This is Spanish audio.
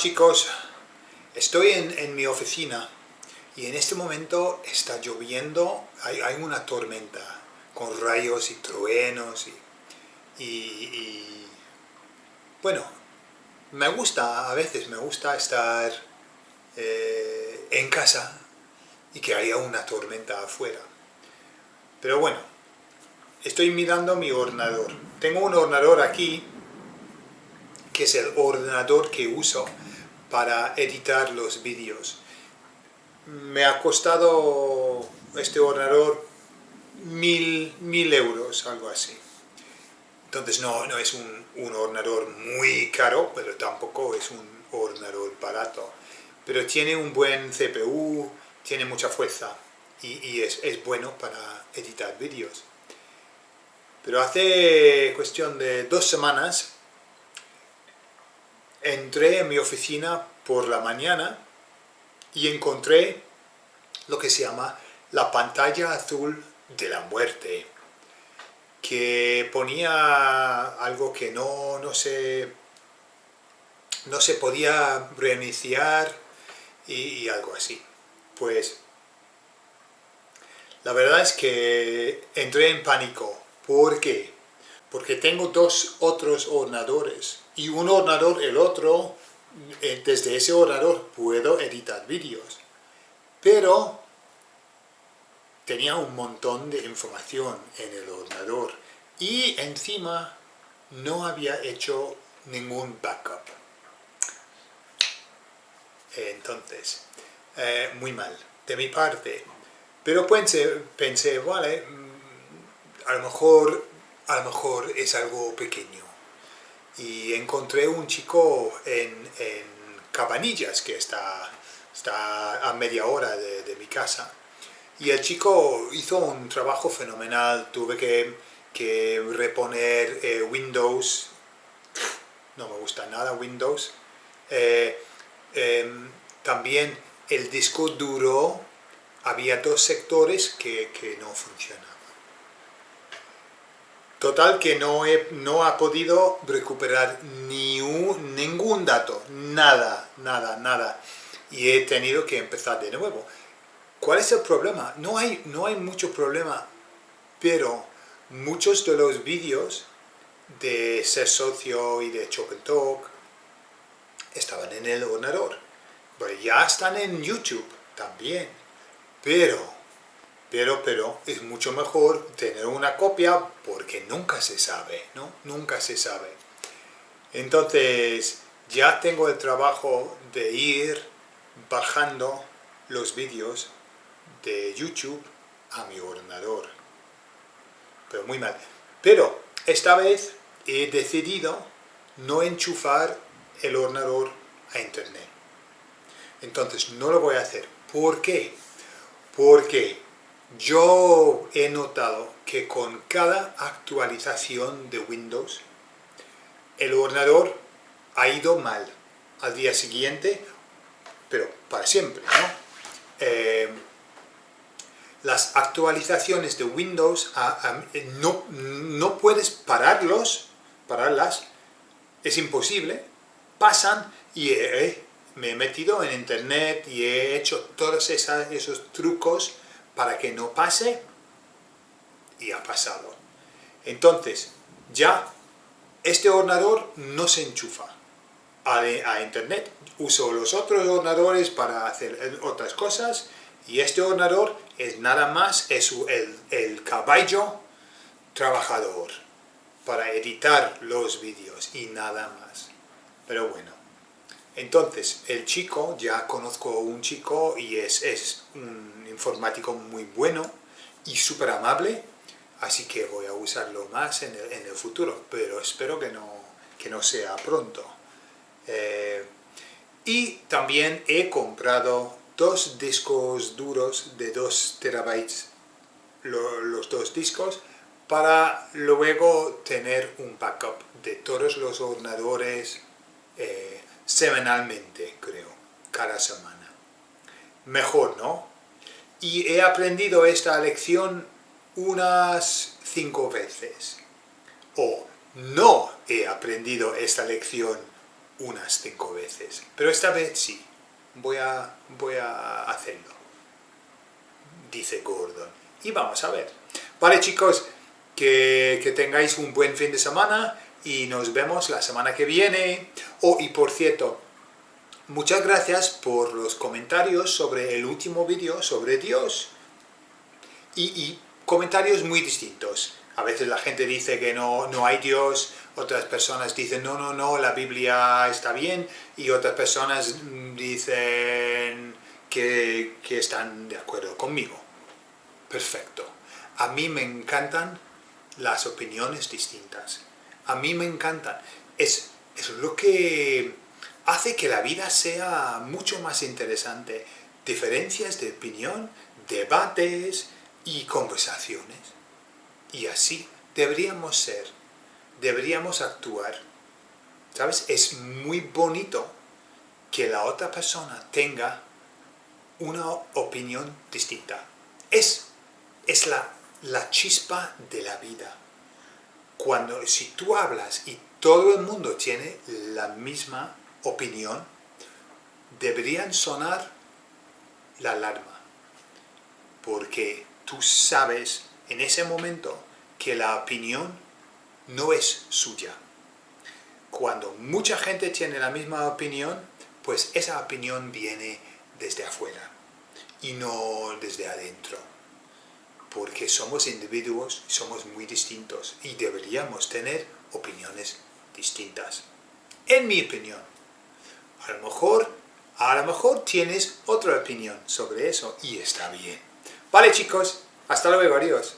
chicos, estoy en, mi oficina y en este momento está lloviendo, hay, una tormenta con rayos y truenos y, bueno, me gusta, a veces me gusta estar eh, en casa y que haya una tormenta afuera. Pero bueno, estoy mirando mi ordenador. Tengo un ordenador aquí que es el ordenador que uso para editar los vídeos. Me ha costado este ordenador mil, mil euros, algo así. Entonces no, no es un, ordenador muy caro, pero tampoco es un ordenador barato. Pero tiene un buen CPU, tiene mucha fuerza y, es, es bueno para editar vídeos. Pero hace cuestión de dos semanas entré en mi oficina por la mañana y encontré lo que se llama la pantalla azul de la muerte, que ponía algo que no, no, se, no se podía reiniciar y, algo así. Pues la verdad es que entré en pánico. ¿Por qué? Porque tengo dos otros ordenadores y un ordenador, el otro, eh, desde ese ordenador puedo editar vídeos. Pero tenía un montón de información en el ordenador y encima no había hecho ningún backup. Entonces, eh, muy mal de mi parte. Pero pensé, pensé, vale, mm, a lo mejor, a lo mejor es algo pequeño y encontré un chico en, Cabanillas, que está, está a media hora de, mi casa. Y el chico hizo un trabajo fenomenal, tuve que, reponer eh, Windows, no me gusta nada Windows. Eh, em, también el disco duro, había dos sectores que, que no funcionaban. Total que no, he, no ha podido recuperar ni un, ningún dato, nada, nada, nada. Y he tenido que empezar de nuevo. ¿Cuál es el problema? No hay, no hay mucho problema, pero muchos de los vídeos de Ser Socio y de Chop and Talk estaban en el ordenador. ya están en YouTube también, pero pero, pero es mucho mejor tener una copia porque nunca se sabe, ¿no? Nunca se sabe. Entonces, ya tengo el trabajo de ir bajando los vídeos de YouTube a mi ordenador. Pero muy mal. Pero esta vez he decidido no enchufar el ordenador a internet. Entonces no lo voy a hacer. ¿Por qué? Porque yo he notado que con cada actualización de Windows, el ordenador ha ido mal al día siguiente, pero para siempre, ¿no? Eh, las actualizaciones de Windows no, no, puedes pararlos, pararlas, es imposible, pasan y me he metido en internet y he hecho todos esos trucos para que no pase y ha pasado. Entonces, ya este ordenador no se enchufa a, internet. Uso los otros ordenadores para hacer otras cosas y este ordenador es nada más es el, el caballo trabajador para editar los vídeos y nada más. Pero bueno, entonces el chico, ya conozco un chico y es, es un informático muy bueno y súper amable, así que voy a usarlo más en el, futuro, pero espero que no, que no sea pronto. Eh, y también he comprado dos discos duros de 2 terabytes, los dos discos, para luego tener un backup de todos los ordenadores eh, semanalmente, creo, cada semana. Mejor, ¿no? y he aprendido esta lección unas cinco veces. O no he aprendido esta lección unas cinco veces. Pero esta vez sí, voy a, voy a hacerlo, dice Gordon. Y vamos a ver. Vale chicos, que, que tengáis un buen fin de semana y nos vemos la semana que viene. Oh, y por cierto, muchas gracias por los comentarios sobre el último vídeo sobre Dios. Y, y, comentarios muy distintos. A veces la gente dice que no, no hay Dios, otras personas dicen no, no, no, la Biblia está bien, y otras personas dicen que, que están de acuerdo conmigo. Perfecto. A mí me encantan las opiniones distintas. A mí me encantan. Es, es lo que hace que la vida sea mucho más interesante. Diferencias de opinión, debates y conversaciones. Y así deberíamos ser, deberíamos actuar. ¿Sabes? Es muy bonito que la otra persona tenga una opinión distinta. Es, es la, la chispa de la vida. Cuando, si tú hablas y todo el mundo tiene la misma opinión, deberían sonar la alarma. Porque tú sabes en ese momento que la opinión no es suya. Cuando mucha gente tiene la misma opinión, pues esa opinión viene desde afuera y no desde adentro. Porque somos individuos, somos muy distintos y deberíamos tener opiniones distintas. En mi opinión. A lo mejor, a lo mejor tienes otra opinión sobre eso y está bien. Vale chicos, hasta luego, adiós.